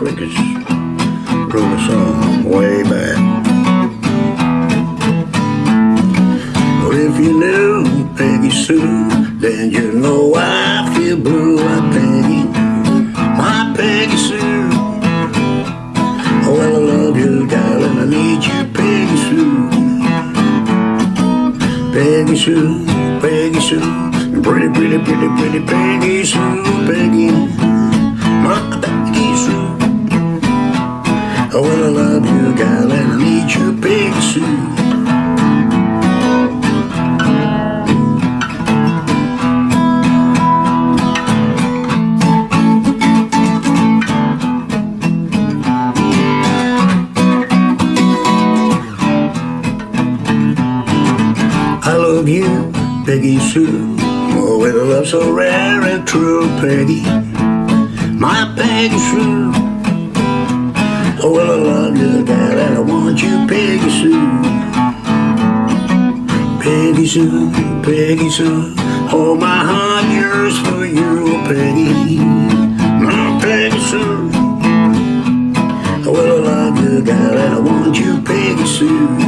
Jenkins wrote a song way back. Well, if you knew Peggy Sue, then you know I feel blue. I Peggy, my Peggy Sue. Oh, well, I love you, darling. I need you, Peggy Sue. Peggy Sue, Peggy Sue. Pretty, pretty, pretty, pretty Peggy Sue, Peggy. I love you, Peggy Sue. Oh, with a love so rare and true, Peggy. My Peggy Sue. Oh, well, I love you, Dad, and I want you, Peggy Sue. Peggy Sue, Peggy Sue. Oh, my heart yearns for you, Peggy. My Peggy Sue. Oh, well, I love you, Dad, and I want you, Peggy Sue.